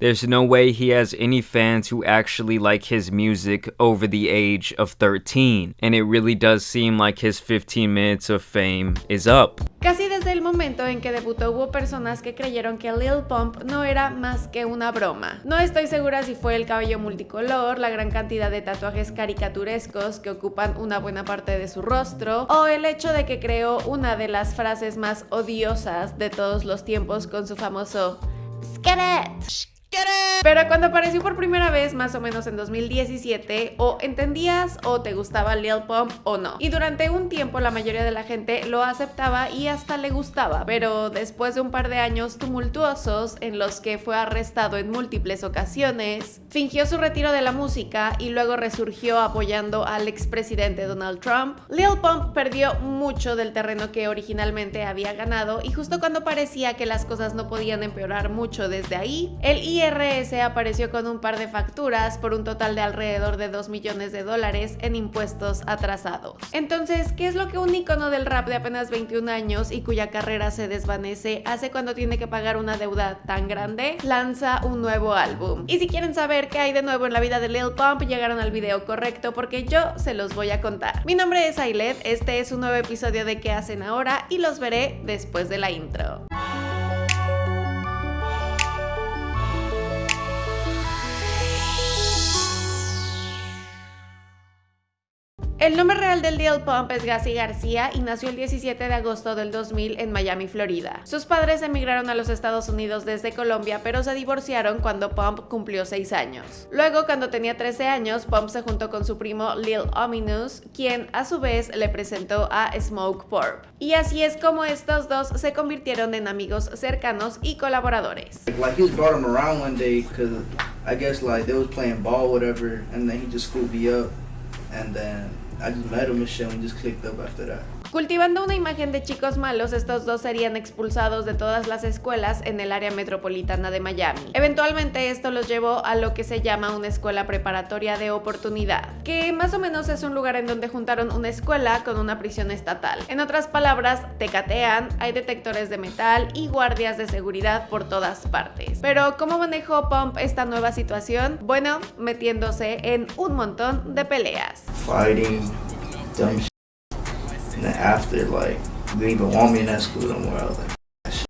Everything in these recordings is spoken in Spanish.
There's no way he has any fans who actually like his music over the age of 13, and it really does seem like his 15 minutes of fame is up. Casi desde el momento en que debutó hubo personas que creyeron que Lil Pump no era más que una broma. No estoy segura si fue el cabello multicolor, la gran cantidad de tatuajes caricaturescos que ocupan una buena parte de su rostro, o el hecho de que creó una de las frases más odiosas de todos los tiempos con su famoso Skelet. Pero cuando apareció por primera vez, más o menos en 2017, o entendías o te gustaba Lil Pump o no. Y durante un tiempo la mayoría de la gente lo aceptaba y hasta le gustaba, pero después de un par de años tumultuosos en los que fue arrestado en múltiples ocasiones, fingió su retiro de la música y luego resurgió apoyando al expresidente Donald Trump, Lil Pump perdió mucho del terreno que originalmente había ganado y justo cuando parecía que las cosas no podían empeorar mucho desde ahí, el IRS apareció con un par de facturas por un total de alrededor de 2 millones de dólares en impuestos atrasados. Entonces, ¿qué es lo que un icono del rap de apenas 21 años y cuya carrera se desvanece hace cuando tiene que pagar una deuda tan grande? Lanza un nuevo álbum. Y si quieren saber qué hay de nuevo en la vida de Lil Pump, llegaron al video correcto porque yo se los voy a contar. Mi nombre es Ailet, este es un nuevo episodio de ¿Qué hacen ahora? y los veré después de la intro. El nombre real del Lil Pump es Gassi García y nació el 17 de agosto del 2000 en Miami, Florida. Sus padres emigraron a los Estados Unidos desde Colombia, pero se divorciaron cuando Pump cumplió 6 años. Luego, cuando tenía 13 años, Pump se juntó con su primo Lil Ominous, quien a su vez le presentó a Smoke Purp. Y así es como estos dos se convirtieron en amigos cercanos y colaboradores. Like I just met him and shit and just clicked up after that. Cultivando una imagen de chicos malos, estos dos serían expulsados de todas las escuelas en el área metropolitana de Miami. Eventualmente esto los llevó a lo que se llama una escuela preparatoria de oportunidad, que más o menos es un lugar en donde juntaron una escuela con una prisión estatal. En otras palabras, te catean, hay detectores de metal y guardias de seguridad por todas partes. Pero ¿cómo manejó Pump esta nueva situación? Bueno, metiéndose en un montón de peleas. And then after, like, they even want me in that school no more. I was like, "That shit.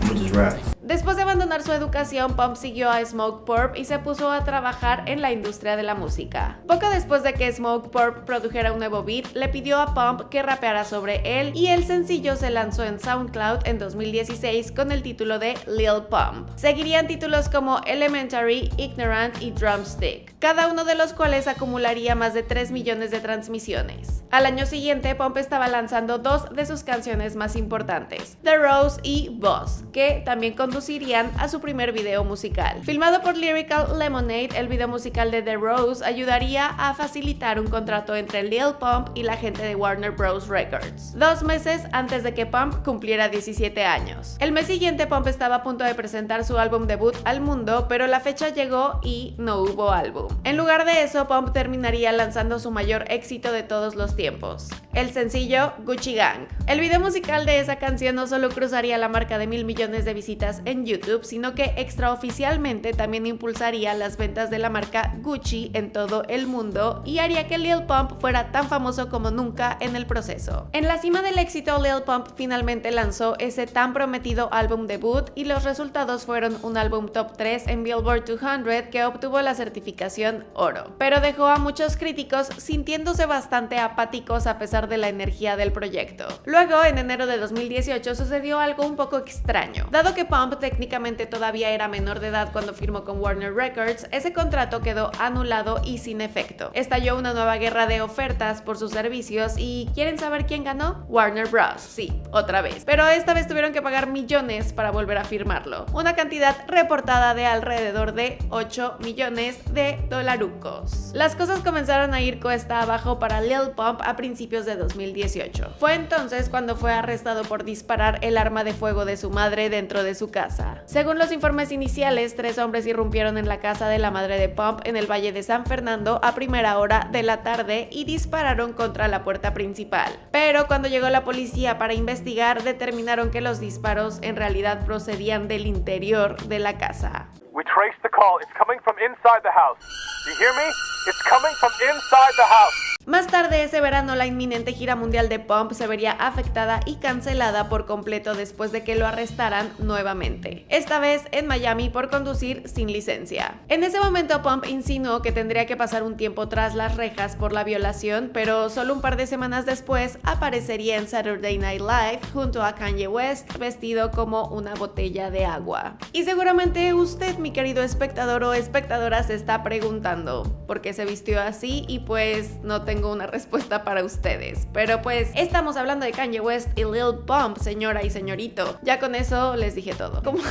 I'm gonna just rap. Después de su educación, Pump siguió a Smoke Purp y se puso a trabajar en la industria de la música. Poco después de que Smoke Purp produjera un nuevo beat, le pidió a Pump que rapeara sobre él y el sencillo se lanzó en SoundCloud en 2016 con el título de Lil Pump. Seguirían títulos como Elementary, Ignorant y Drumstick, cada uno de los cuales acumularía más de 3 millones de transmisiones. Al año siguiente, Pump estaba lanzando dos de sus canciones más importantes, The Rose y Boss, que también conducirían su primer video musical. Filmado por Lyrical Lemonade, el video musical de The Rose ayudaría a facilitar un contrato entre Lil Pump y la gente de Warner Bros. Records, dos meses antes de que Pump cumpliera 17 años. El mes siguiente, Pump estaba a punto de presentar su álbum debut al mundo, pero la fecha llegó y no hubo álbum. En lugar de eso, Pump terminaría lanzando su mayor éxito de todos los tiempos, el sencillo Gucci Gang. El video musical de esa canción no solo cruzaría la marca de mil millones de visitas en YouTube, sino que extraoficialmente también impulsaría las ventas de la marca Gucci en todo el mundo y haría que Lil Pump fuera tan famoso como nunca en el proceso. En la cima del éxito, Lil Pump finalmente lanzó ese tan prometido álbum debut y los resultados fueron un álbum top 3 en Billboard 200 que obtuvo la certificación oro, pero dejó a muchos críticos sintiéndose bastante apáticos a pesar de la energía del proyecto. Luego, en enero de 2018 sucedió algo un poco extraño. Dado que Pump técnicamente todavía era menor de edad cuando firmó con Warner Records, ese contrato quedó anulado y sin efecto. Estalló una nueva guerra de ofertas por sus servicios y ¿quieren saber quién ganó? Warner Bros. Sí, otra vez. Pero esta vez tuvieron que pagar millones para volver a firmarlo. Una cantidad reportada de alrededor de 8 millones de dolarucos. Las cosas comenzaron a ir cuesta abajo para Lil Pump a principios de 2018. Fue entonces cuando fue arrestado por disparar el arma de fuego de su madre dentro de su casa. Según los informes iniciales, tres hombres irrumpieron en la casa de la madre de Pump en el Valle de San Fernando a primera hora de la tarde y dispararon contra la puerta principal. Pero cuando llegó la policía para investigar, determinaron que los disparos en realidad procedían del interior de la casa. We the call. It's coming from inside the house. You hear me? It's coming from inside the house. Más tarde ese verano la inminente gira mundial de Pump se vería afectada y cancelada por completo después de que lo arrestaran nuevamente, esta vez en Miami por conducir sin licencia. En ese momento Pump insinuó que tendría que pasar un tiempo tras las rejas por la violación, pero solo un par de semanas después aparecería en Saturday Night Live junto a Kanye West vestido como una botella de agua. Y seguramente usted, mi querido espectador o espectadora, se está preguntando por qué se vistió así y pues no te tengo una respuesta para ustedes. Pero pues estamos hablando de Kanye West y Lil Pump, señora y señorito. Ya con eso les dije todo. Como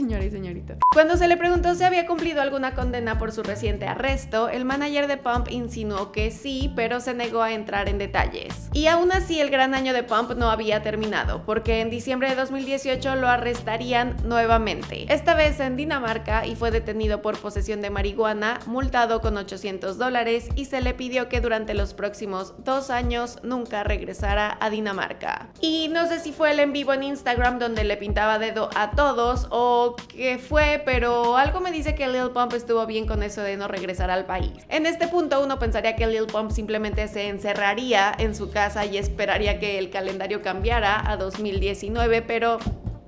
señora y señorito. Cuando se le preguntó si había cumplido alguna condena por su reciente arresto, el manager de Pump insinuó que sí, pero se negó a entrar en detalles. Y aún así el gran año de Pump no había terminado, porque en diciembre de 2018 lo arrestarían nuevamente. Esta vez en Dinamarca y fue detenido por posesión de marihuana, multado con 800 dólares y se le pidió que durante los próximos dos años nunca regresara a Dinamarca. Y no sé si fue el en vivo en Instagram donde le pintaba dedo a todos o qué fue, pero algo me dice que Lil Pump estuvo bien con eso de no regresar al país. En este punto uno pensaría que Lil Pump simplemente se encerraría en su casa y esperaría que el calendario cambiara a 2019, pero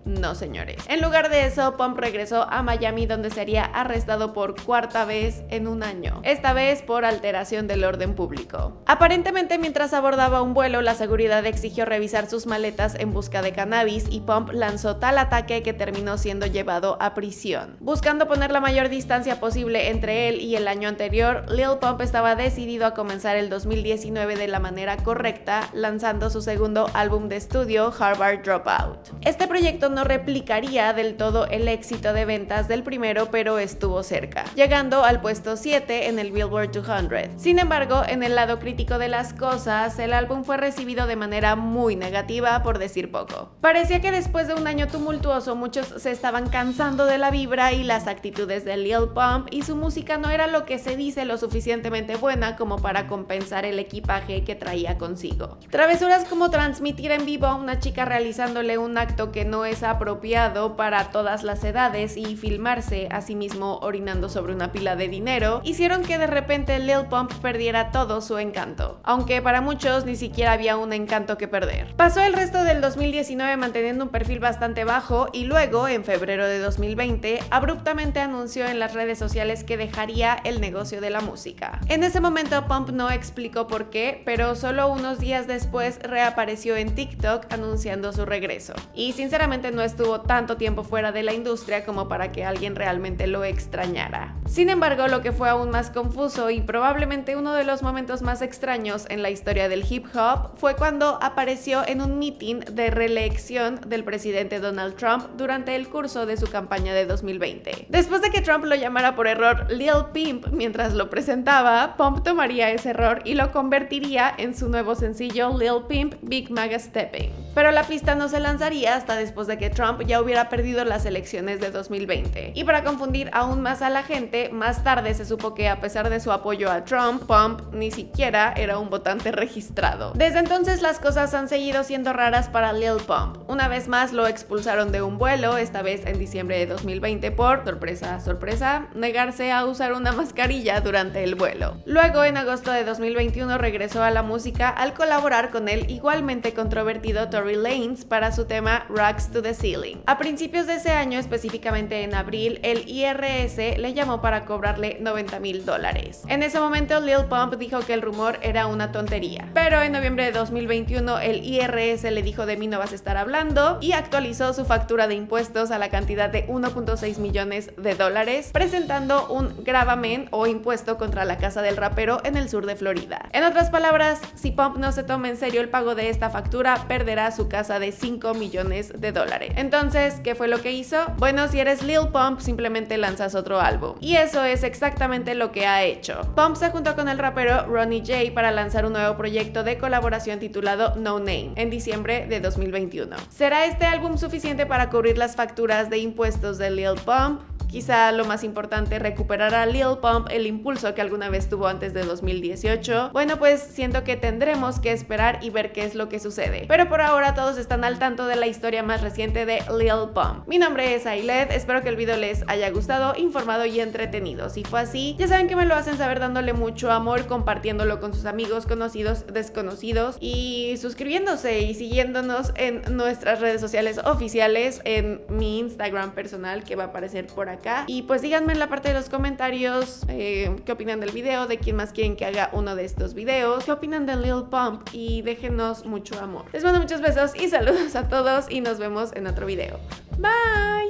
no, señores. En lugar de eso, Pump regresó a Miami donde sería arrestado por cuarta vez en un año, esta vez por alteración del orden público. Aparentemente, mientras abordaba un vuelo, la seguridad exigió revisar sus maletas en busca de cannabis y Pump lanzó tal ataque que terminó siendo llevado a prisión. Buscando poner la mayor distancia posible entre él y el año anterior, Lil Pump estaba decidido a comenzar el 2019 de la manera correcta, lanzando su segundo álbum de estudio, Harvard Dropout. Este proyecto no replicaría del todo el éxito de ventas del primero, pero estuvo cerca, llegando al puesto 7 en el Billboard 200. Sin embargo, en el lado crítico de las cosas, el álbum fue recibido de manera muy negativa, por decir poco. Parecía que después de un año tumultuoso, muchos se estaban cansando de la vibra y las actitudes de Lil Pump, y su música no era lo que se dice lo suficientemente buena como para compensar el equipaje que traía consigo. Travesuras como transmitir en vivo a una chica realizándole un acto que no es apropiado para todas las edades y filmarse a sí mismo orinando sobre una pila de dinero hicieron que de repente Lil Pump perdiera todo su encanto, aunque para muchos ni siquiera había un encanto que perder. Pasó el resto del 2019 manteniendo un perfil bastante bajo y luego, en febrero de 2020, abruptamente anunció en las redes sociales que dejaría el negocio de la música. En ese momento Pump no explicó por qué, pero solo unos días después reapareció en TikTok anunciando su regreso. Y sinceramente no estuvo tanto tiempo fuera de la industria como para que alguien realmente lo extrañara. Sin embargo, lo que fue aún más confuso y probablemente uno de los momentos más extraños en la historia del hip hop fue cuando apareció en un meeting de reelección del presidente Donald Trump durante el curso de su campaña de 2020. Después de que Trump lo llamara por error Lil Pimp mientras lo presentaba, Pump tomaría ese error y lo convertiría en su nuevo sencillo Lil Pimp Big Maga Stepping. Pero la pista no se lanzaría hasta después de que Trump ya hubiera perdido las elecciones de 2020. Y para confundir aún más a la gente, más tarde se supo que a pesar de su apoyo a Trump, Pump ni siquiera era un votante registrado. Desde entonces las cosas han seguido siendo raras para Lil Pump. Una vez más lo expulsaron de un vuelo, esta vez en diciembre de 2020 por, sorpresa, sorpresa, negarse a usar una mascarilla durante el vuelo. Luego, en agosto de 2021, regresó a la música al colaborar con el igualmente controvertido Tory Lanez para su tema Rocks to the Ceiling. A principios de ese año, específicamente en abril, el IRS le llamó para cobrarle 90 mil dólares. En ese momento, Lil Pump dijo que el rumor era una tontería. Pero en noviembre de 2021, el IRS le dijo de mí no vas a estar hablando y actualizó su factura de impuestos a la cantidad de 1.6 millones de dólares, presentando un gravamen o impuesto contra la casa del rapero en el sur de Florida. En otras palabras, si Pump no se toma en serio el pago de esta factura, perderá su casa de 5 millones de dólares. Entonces, ¿qué fue lo que hizo? Bueno, si eres Lil Pump, simplemente lanzas otro álbum. Y eso es exactamente lo que ha hecho. Pump se juntó con el rapero Ronnie J para lanzar un nuevo proyecto de colaboración titulado No Name en diciembre de 2021. ¿Será este álbum suficiente para cubrir las facturas de impuestos de Lil Pump? Quizá lo más importante, recuperar a Lil Pump el impulso que alguna vez tuvo antes de 2018. Bueno, pues siento que tendremos que esperar y ver qué es lo que sucede. Pero por ahora todos están al tanto de la historia más reciente de Lil Pump. Mi nombre es Ailet, espero que el video les haya gustado, informado y entretenido. Si fue así, ya saben que me lo hacen saber dándole mucho amor, compartiéndolo con sus amigos, conocidos, desconocidos y suscribiéndose y siguiéndonos en nuestras redes sociales oficiales, en mi Instagram personal que va a aparecer por aquí y pues díganme en la parte de los comentarios eh, qué opinan del video, de quién más quieren que haga uno de estos videos, qué opinan de Lil Pump y déjenos mucho amor. Les mando muchos besos y saludos a todos y nos vemos en otro video. Bye!